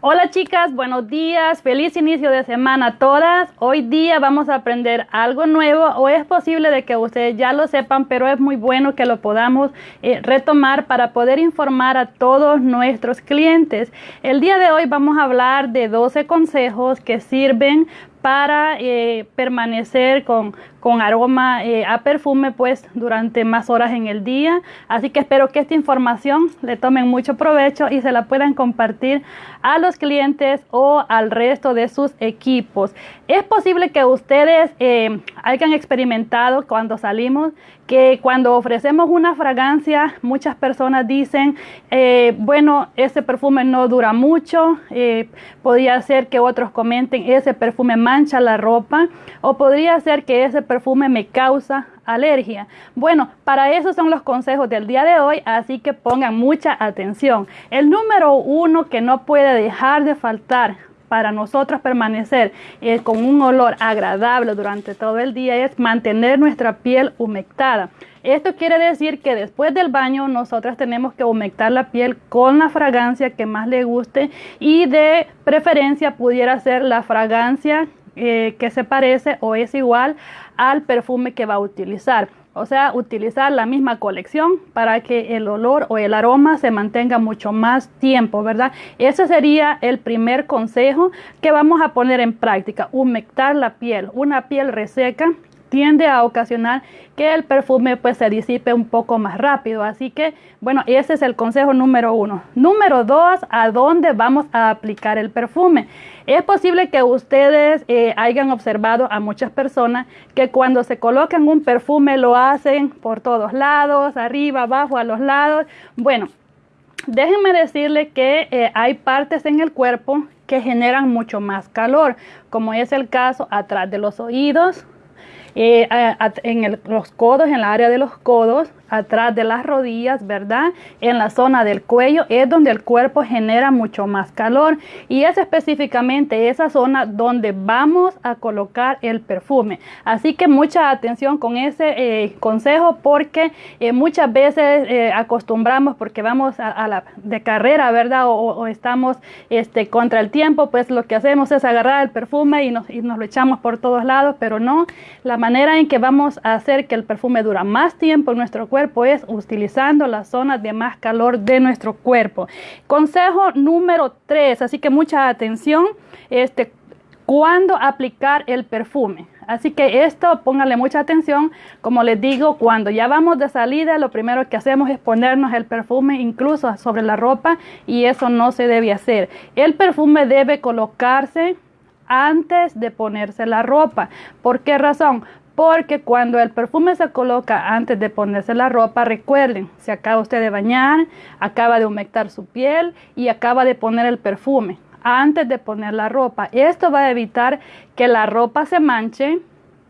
Hola chicas, buenos días, feliz inicio de semana a todas. Hoy día vamos a aprender algo nuevo o es posible de que ustedes ya lo sepan, pero es muy bueno que lo podamos eh, retomar para poder informar a todos nuestros clientes. El día de hoy vamos a hablar de 12 consejos que sirven para eh, permanecer con, con aroma eh, a perfume pues durante más horas en el día. Así que espero que esta información le tomen mucho provecho y se la puedan compartir a los clientes o al resto de sus equipos. Es posible que ustedes eh, hayan experimentado cuando salimos que cuando ofrecemos una fragancia, muchas personas dicen, eh, bueno, ese perfume no dura mucho, eh, podría ser que otros comenten, ese perfume mancha la ropa, o podría ser que ese perfume me causa alergia. Bueno, para eso son los consejos del día de hoy, así que pongan mucha atención. El número uno que no puede dejar de faltar para nosotros permanecer eh, con un olor agradable durante todo el día es mantener nuestra piel humectada. Esto quiere decir que después del baño nosotras tenemos que humectar la piel con la fragancia que más le guste y de preferencia pudiera ser la fragancia eh, que se parece o es igual al perfume que va a utilizar. O sea, utilizar la misma colección para que el olor o el aroma se mantenga mucho más tiempo, ¿verdad? Ese sería el primer consejo que vamos a poner en práctica, humectar la piel. Una piel reseca tiende a ocasionar que el perfume pues se disipe un poco más rápido. Así que, bueno, ese es el consejo número uno. Número dos, ¿a dónde vamos a aplicar el perfume? Es posible que ustedes eh, hayan observado a muchas personas que cuando se colocan un perfume lo hacen por todos lados, arriba, abajo, a los lados. Bueno, déjenme decirle que eh, hay partes en el cuerpo que generan mucho más calor, como es el caso atrás de los oídos, eh, en los codos, en la área de los codos, atrás de las rodillas, ¿verdad? En la zona del cuello es donde el cuerpo genera mucho más calor y es específicamente esa zona donde vamos a colocar el perfume. Así que mucha atención con ese eh, consejo porque eh, muchas veces eh, acostumbramos porque vamos a, la de carrera, ¿verdad? O, estamos este, contra el tiempo, pues lo que hacemos es agarrar el perfume y nos, y nos lo echamos por todos lados, pero no, la manera en que vamos a hacer que el perfume dura más tiempo en nuestro cuerpo cuerpo es utilizando las zonas de más calor de nuestro cuerpo. Consejo número 3, así que mucha atención, este, cuando aplicar el perfume. Así que esto, pónganle mucha atención. Como les digo, cuando ya vamos de salida, lo primero que hacemos es ponernos el perfume incluso sobre la ropa y eso no se debe hacer. El perfume debe colocarse antes de ponerse la ropa. ¿Por qué razón? porque cuando el perfume se coloca antes de ponerse la ropa, recuerden, se acaba usted de bañar, acaba de humectar su piel y acaba de poner el perfume antes de poner la ropa. Esto va a evitar que la ropa se manche,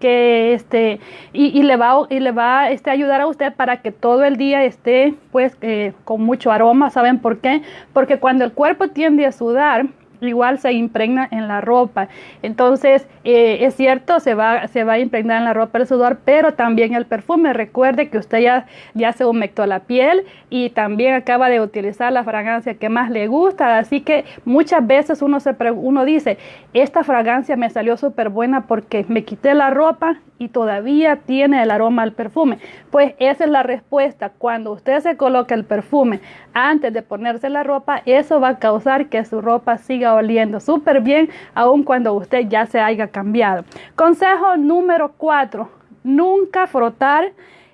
que este y, le va y le va este ayudar a usted para que todo el día esté pues eh, con mucho aroma saben por qué porque cuando el cuerpo tiende a sudar igual se impregna en la ropa. Entonces, eh, es cierto, se va, se va a impregnar en la ropa el sudor, pero también el perfume. Recuerde que usted ya, ya se humectó la piel y también acaba de utilizar la fragancia que más le gusta. Así que muchas veces uno, se, uno dice, esta fragancia me salió súper buena porque me quité la ropa y todavía tiene el aroma al perfume. Pues esa es la respuesta. Cuando usted se coloca el perfume antes de ponerse la ropa, eso va a causar que su ropa siga oliendo súper bien, aun cuando usted ya se haya cambiado. Consejo número 4. Nunca frotar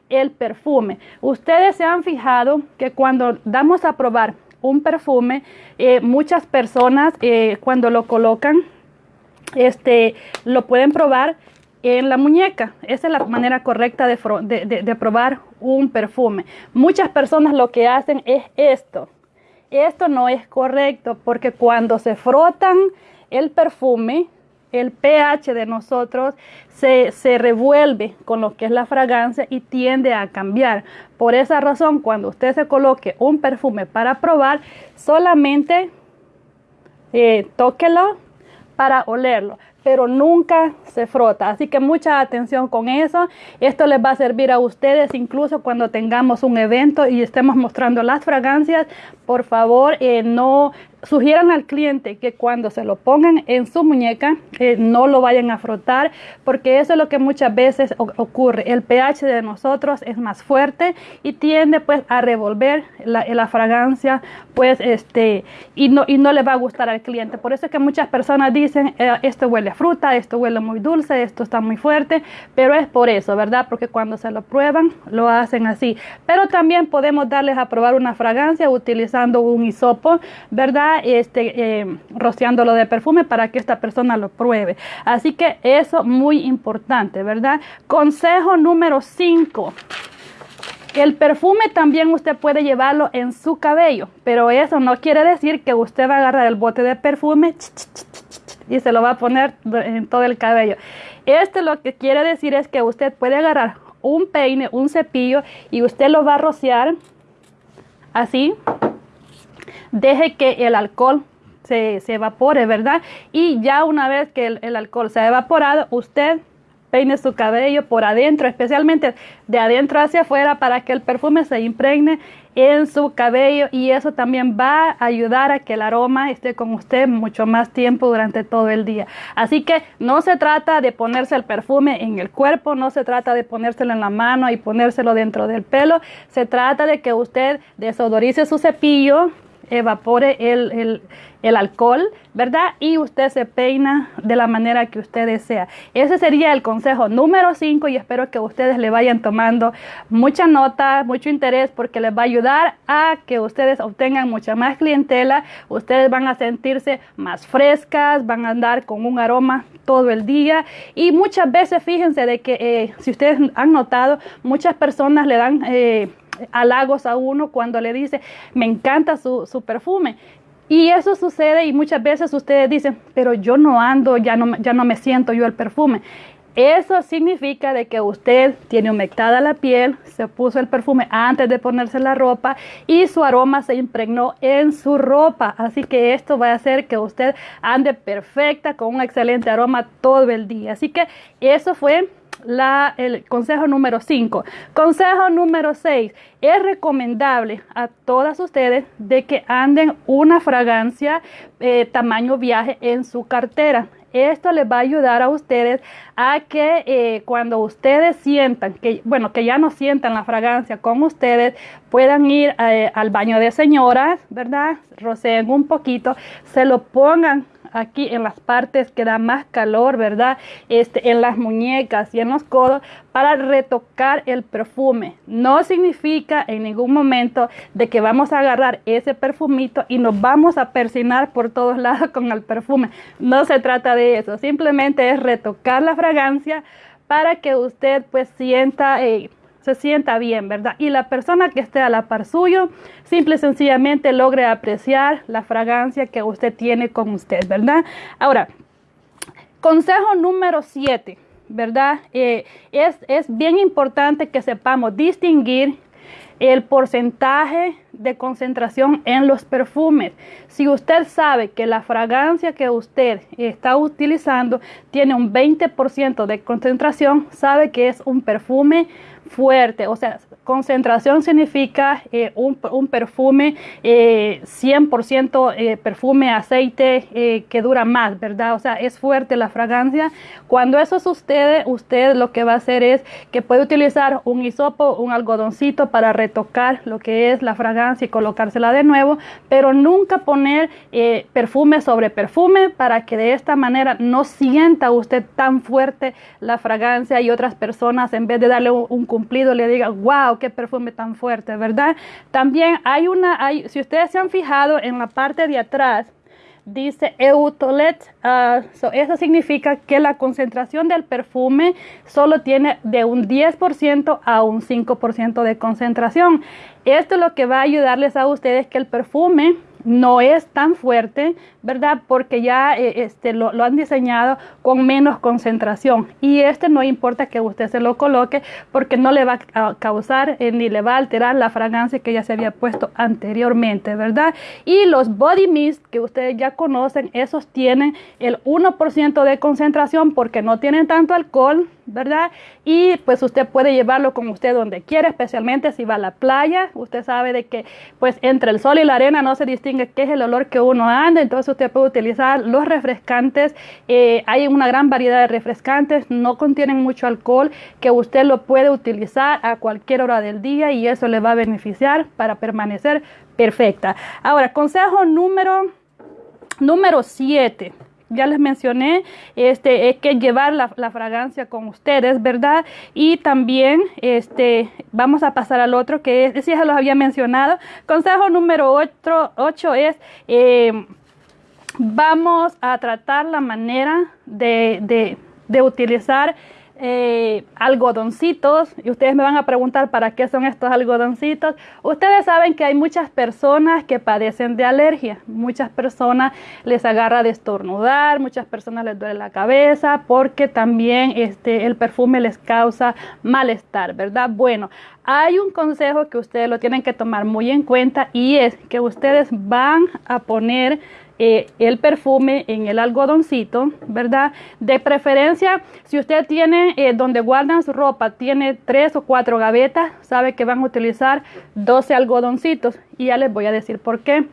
el perfume. Ustedes se han fijado que cuando damos a probar un perfume, eh, muchas personas eh, cuando lo colocan, este, lo pueden probar en la muñeca. Esa es la manera correcta de, probar un perfume. Muchas personas lo que hacen es esto. Esto no es correcto porque cuando se frotan el perfume, el pH de nosotros se, se, revuelve con lo que es la fragancia y tiende a cambiar. Por esa razón, cuando usted se coloque un perfume para probar, solamente eh, tóquelo para olerlo pero nunca se frota. Así que mucha atención con eso. Esto les va a servir a ustedes incluso cuando tengamos un evento y estemos mostrando las fragancias. Por favor, eh, no sugieran al cliente que cuando se lo pongan en su muñeca eh, no lo vayan a frotar porque eso es lo que muchas veces ocurre. El pH de nosotros es más fuerte y tiende pues a revolver la, la, fragancia pues este y no, y no le va a gustar al cliente. Por eso es que muchas personas dicen eh, esto huele a fruta, esto huele muy dulce, esto está muy fuerte, pero es por eso, ¿verdad? Porque cuando se lo prueban lo hacen así. Pero también podemos darles a probar una fragancia utilizando un hisopo, ¿verdad? Este, eh, rociándolo de perfume para que esta persona lo pruebe. Así que eso muy importante, ¿verdad? Consejo número 5. El perfume también usted puede llevarlo en su cabello, pero eso no quiere decir que usted va a agarrar el bote de perfume y se lo va a poner en todo el cabello. Esto lo que quiere decir es que usted puede agarrar un peine, un cepillo y usted lo va a rociar así deje que el alcohol se, evapore, ¿verdad? Y ya una vez que el, alcohol se ha evaporado, usted peine su cabello por adentro, especialmente de adentro hacia afuera para que el perfume se impregne en su cabello y eso también va a ayudar a que el aroma esté con usted mucho más tiempo durante todo el día. Así que no se trata de ponerse el perfume en el cuerpo, no se trata de ponérselo en la mano y ponérselo dentro del pelo, se trata de que usted desodorice su cepillo, evapore el, alcohol, ¿verdad? Y usted se peina de la manera que usted desea. Ese sería el consejo número 5 y espero que ustedes le vayan tomando mucha nota, mucho interés porque les va a ayudar a que ustedes obtengan mucha más clientela, ustedes van a sentirse más frescas, van a andar con un aroma todo el día y muchas veces fíjense de que eh, si ustedes han notado, muchas personas le dan... Eh, halagos a uno cuando le dice, me encanta su, su perfume. Y eso sucede y muchas veces ustedes dicen, pero yo no ando, ya no, ya no me siento yo el perfume. Eso significa de que usted tiene humectada la piel, se puso el perfume antes de ponerse la ropa y su aroma se impregnó en su ropa. Así que esto va a hacer que usted ande perfecta con un excelente aroma todo el día. Así que eso fue la, el consejo número 5. Consejo número 6. Es recomendable a todas ustedes de que anden una fragancia eh, tamaño viaje en su cartera. Esto les va a ayudar a ustedes a que eh, cuando ustedes sientan que, bueno, que ya no sientan la fragancia con ustedes, puedan ir eh, al baño de señoras, ¿verdad? Roceen un poquito, se lo pongan aquí en las partes que da más calor, ¿verdad? Este, en las muñecas y en los codos para retocar el perfume. No significa en ningún momento de que vamos a agarrar ese perfumito y nos vamos a persinar por todos lados con el perfume. No se trata de eso, simplemente es retocar la fragancia para que usted pues sienta... Eh, se sienta bien, ¿verdad? Y la persona que esté a la par suyo, simple y sencillamente logre apreciar la fragancia que usted tiene con usted, ¿verdad? Ahora, consejo número 7, ¿verdad? Eh, es, es bien importante que sepamos distinguir el porcentaje de concentración en los perfumes. Si usted sabe que la fragancia que usted está utilizando tiene un 20% de concentración, sabe que es un perfume fuerte, o sea, concentración significa eh, un, perfume 100% eh, eh, perfume aceite que dura más, ¿verdad? O sea, es fuerte la fragancia. Cuando eso sucede, usted lo que va a hacer es que puede utilizar un hisopo, un algodoncito para retocar lo que es la fragancia y colocársela de nuevo, pero nunca poner perfume sobre perfume para que de esta manera no sienta usted tan fuerte la fragancia y otras personas en vez de darle un, un cumplido le diga, wow, qué perfume tan fuerte, ¿verdad? También hay una, si ustedes se han fijado en la parte de atrás, dice Eutolet, uh, eso significa que la concentración del perfume solo tiene de un 10% a un 5% de concentración. Esto es lo que va a ayudarles a ustedes que el perfume no es tan fuerte, ¿verdad? Porque ya eh, este, lo, han diseñado con menos concentración. Y este no importa que usted se lo coloque porque no le va a causar eh, ni le va a alterar la fragancia que ya se había puesto anteriormente, ¿verdad? Y los body mist que ustedes ya conocen, esos tienen el 1% de concentración porque no tienen tanto alcohol, ¿verdad? Y pues usted puede llevarlo con usted donde quiera, especialmente si va a la playa. Usted sabe de que pues entre el sol y la arena no se distingue qué es el olor que uno anda, entonces usted puede utilizar los refrescantes. Eh, hay una gran variedad de refrescantes, no contienen mucho alcohol, que usted lo puede utilizar a cualquier hora del día y eso le va a beneficiar para permanecer perfecta. Ahora, consejo número número 7 ya les mencioné, este, es que llevar la, fragancia con ustedes, ¿verdad? Y también, este, vamos a pasar al otro, que es, ya los había mencionado. Consejo número 8 es, eh, vamos a tratar la manera de, de utilizar eh, algodoncitos y ustedes me van a preguntar para qué son estos algodoncitos. Ustedes saben que hay muchas personas que padecen de alergia, muchas personas les agarra de estornudar, muchas personas les duele la cabeza porque también este, el perfume les causa malestar, ¿verdad? Bueno, hay un consejo que ustedes lo tienen que tomar muy en cuenta y es que ustedes van a poner eh, el perfume en el algodoncito, ¿verdad? De preferencia, si usted tiene eh, donde guardan su ropa, tiene tres o cuatro gavetas, sabe que van a utilizar 12 algodoncitos y ya les voy a decir por qué.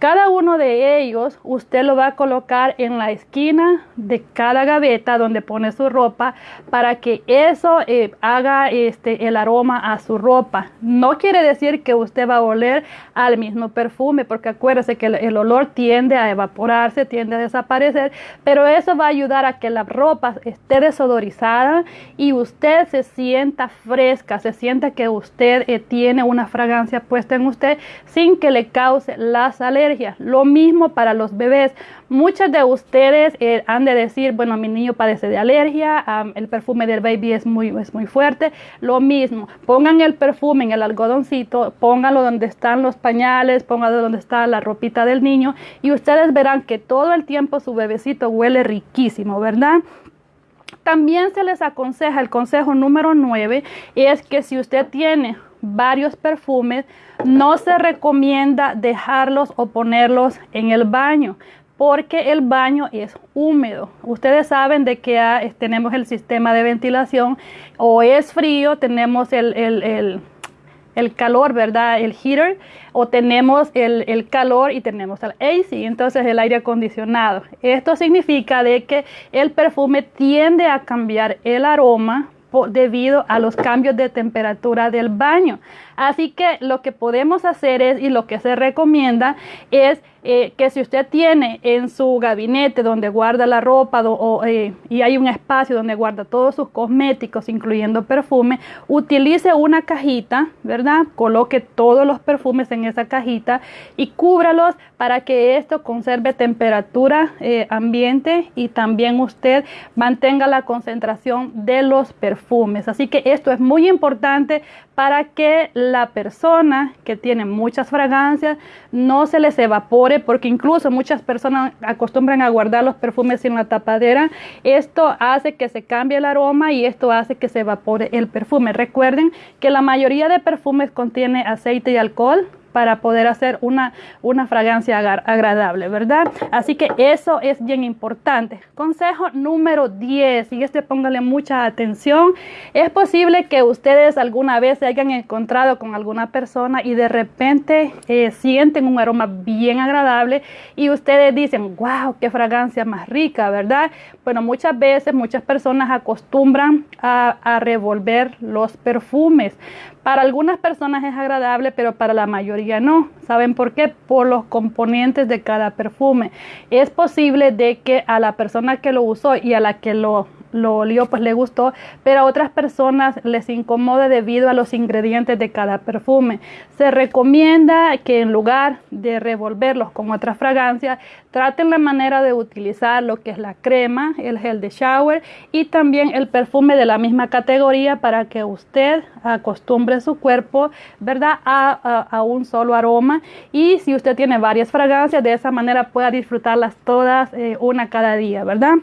Cada uno de ellos usted lo va a colocar en la esquina de cada gaveta donde pone su ropa para que eso eh, haga este, el aroma a su ropa. No quiere decir que usted va a oler al mismo perfume porque acuérdese que el, olor tiende a evaporarse, tiende a desaparecer, pero eso va a ayudar a que la ropa esté desodorizada y usted se sienta fresca, se sienta que usted eh, tiene una fragancia puesta en usted sin que le cause las alergias lo mismo para los bebés. Muchos de ustedes eh, han de decir, bueno, mi niño padece de alergia, el perfume del baby es muy, es muy fuerte. Lo mismo, pongan el perfume en el algodoncito, pónganlo donde están los pañales, pónganlo donde está la ropita del niño y ustedes verán que todo el tiempo su bebecito huele riquísimo, ¿verdad? También se les aconseja, el consejo número 9 es que si usted tiene varios perfumes, no se recomienda dejarlos o ponerlos en el baño porque el baño es húmedo. Ustedes saben de que tenemos el sistema de ventilación o es frío, tenemos el, calor, ¿verdad? El heater, o tenemos el, calor y tenemos el AC, entonces el aire acondicionado. Esto significa de que el perfume tiende a cambiar el aroma debido a los cambios de temperatura del baño. Así que lo que podemos hacer es, y lo que se recomienda es eh, que si usted tiene en su gabinete donde guarda la ropa eh, y hay un espacio donde guarda todos sus cosméticos, incluyendo perfume, utilice una cajita, ¿verdad? Coloque todos los perfumes en esa cajita y cúbralos para que esto conserve temperatura eh, ambiente y también usted mantenga la concentración de los perfumes. Así que esto es muy importante para que la persona que tiene muchas fragancias no se les evapore, porque incluso muchas personas acostumbran a guardar los perfumes en la tapadera. Esto hace que se cambie el aroma y esto hace que se evapore el perfume. Recuerden que la mayoría de perfumes contiene aceite y alcohol, para poder hacer una, una fragancia agradable, ¿verdad? Así que eso es bien importante. Consejo número 10, y este póngale mucha atención. Es posible que ustedes alguna vez se hayan encontrado con alguna persona y de repente eh, sienten un aroma bien agradable y ustedes dicen, wow, qué fragancia más rica, ¿verdad? Bueno, muchas veces muchas personas acostumbran a, a revolver los perfumes. Para algunas personas es agradable, pero para la mayoría no. ¿Saben por qué? Por los componentes de cada perfume. Es posible de que a la persona que lo usó y a la que lo lo olió, pues le gustó, pero a otras personas les incomode debido a los ingredientes de cada perfume. Se recomienda que en lugar de revolverlos con otra fragancia, traten la manera de utilizar lo que es la crema, el gel de shower y también el perfume de la misma categoría para que usted acostumbre su cuerpo, ¿verdad?, a, un solo aroma. Y si usted tiene varias fragancias, de esa manera pueda disfrutarlas todas eh, una cada día, ¿verdad?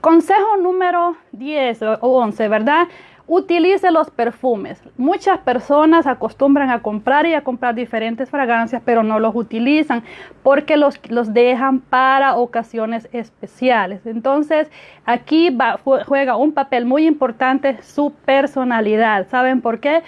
Consejo número 10 o 11, ¿verdad? utilice los perfumes. Muchas personas acostumbran a comprar y a comprar diferentes fragancias, pero no los utilizan porque los, los dejan para ocasiones especiales. Entonces, aquí juega un papel muy importante su personalidad. ¿Saben por qué?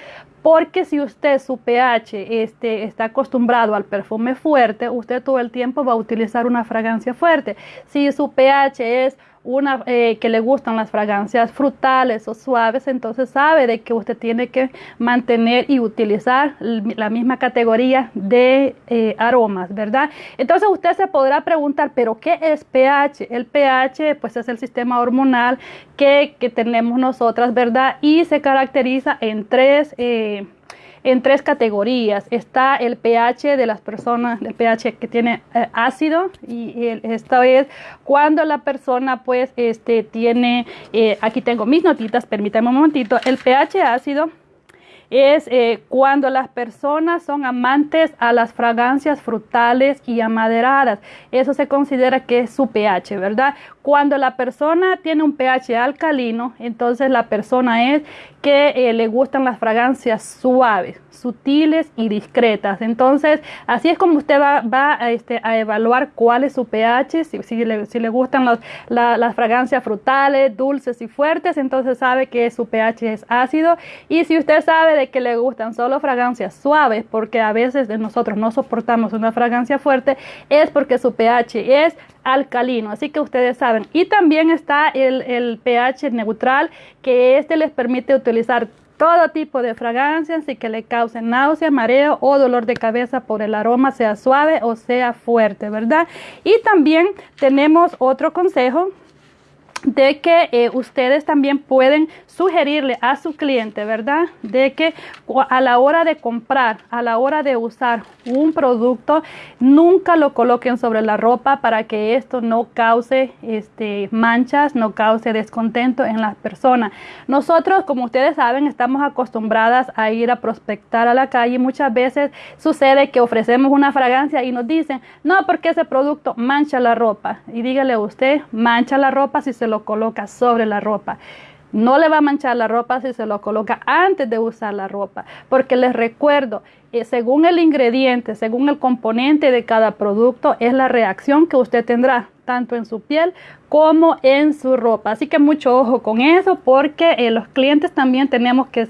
Porque si usted su pH este, está acostumbrado al perfume fuerte, usted todo el tiempo va a utilizar una fragancia fuerte. Si su pH es una eh, que le gustan las fragancias frutales o suaves, entonces sabe de que usted tiene que mantener y utilizar la misma categoría de eh, aromas, ¿verdad? Entonces usted se podrá preguntar, ¿pero qué es pH? El pH pues es el sistema hormonal que, que tenemos nosotras, ¿verdad? Y se caracteriza en tres... Eh, en tres categorías. Está el pH de las personas, el pH que tiene eh, ácido y esta es cuando la persona pues este tiene, eh, aquí tengo mis notitas, permítanme un momentito, el pH ácido es eh, cuando las personas son amantes a las fragancias frutales y amaderadas. Eso se considera que es su pH, ¿verdad? Cuando la persona tiene un pH alcalino, entonces la persona es que eh, le gustan las fragancias suaves, sutiles y discretas. Entonces, así es como usted va, a, este, a, evaluar cuál es su pH, si, le, gustan las fragancias frutales, dulces y fuertes, entonces sabe que su pH es ácido. Y si usted sabe de que le gustan solo fragancias suaves, porque a veces nosotros no soportamos una fragancia fuerte, es porque su pH es alcalino. Así que ustedes saben. Y también está el, pH neutral, que este les permite utilizar todo tipo de fragancias y que le causen náusea, mareo o dolor de cabeza por el aroma, sea suave o sea fuerte, ¿verdad? Y también tenemos otro consejo de que eh, ustedes también pueden sugerirle a su cliente, ¿verdad? De que a la hora de comprar, a la hora de usar un producto, nunca lo coloquen sobre la ropa para que esto no cause este, manchas, no cause descontento en las personas. Nosotros, como ustedes saben, estamos acostumbradas a ir a prospectar a la calle. Muchas veces sucede que ofrecemos una fragancia y nos dicen, no, porque ese producto mancha la ropa. Y dígale usted, mancha la ropa si se lo coloca sobre la ropa. No le va a manchar la ropa si se lo coloca antes de usar la ropa, porque les recuerdo, eh, según el ingrediente, según el componente de cada producto, es la reacción que usted tendrá tanto en su piel como en su ropa. Así que mucho ojo con eso porque eh, los clientes también tenemos que,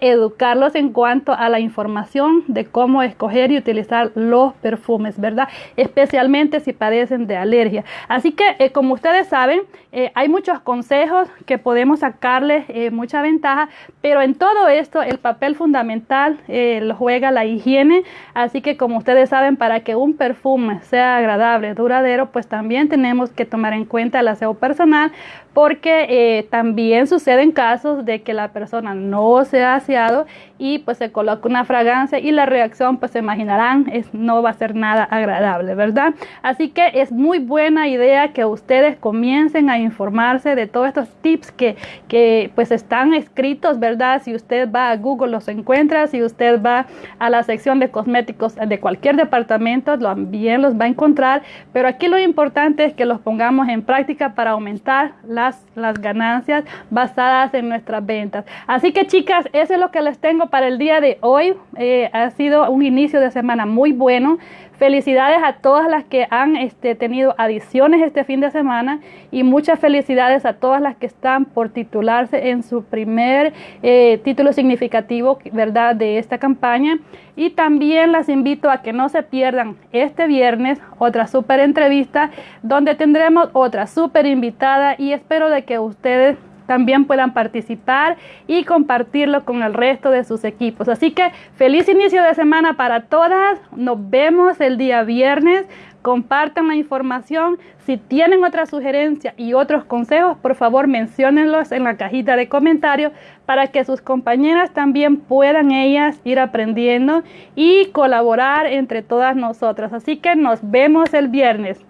educarlos en cuanto a la información de cómo escoger y utilizar los perfumes, ¿verdad? Especialmente si padecen de alergia. Así que eh, como ustedes saben, eh, hay muchos consejos que podemos sacarles mucha ventaja, pero en todo esto el papel fundamental lo juega la higiene. Así que como ustedes saben, para que un perfume sea agradable, duradero, pues también tenemos que tomar en cuenta el aseo personal porque eh, también suceden casos de que la persona no se ha aseado y pues se coloca una fragancia y la reacción pues se imaginarán es, no va a ser nada agradable, ¿verdad? Así que es muy buena idea que ustedes comiencen a informarse de todos estos tips que, que pues están escritos, ¿verdad? Si usted va a Google los encuentra, si usted va a la sección de cosméticos de cualquier departamento, también los va a encontrar, pero aquí lo importante es que los pongamos en práctica para aumentar la las, ganancias basadas en nuestras ventas. Así que chicas, eso es lo que les tengo para el día de hoy. Eh, ha sido un inicio de semana muy bueno. Felicidades a todas las que han este, tenido adiciones este fin de semana y muchas felicidades a todas las que están por titularse en su primer eh, título significativo, ¿verdad?, de esta campaña. Y también las invito a que no se pierdan este viernes otra super entrevista donde tendremos otra super invitada y espero de que ustedes también puedan participar y compartirlo con el resto de sus equipos. Así que feliz inicio de semana para todas. Nos vemos el día viernes. Compartan la información. Si tienen otra sugerencia y otros consejos, por favor menciónenlos en la cajita de comentarios para que sus compañeras también puedan ellas ir aprendiendo y colaborar entre todas nosotras. Así que nos vemos el viernes.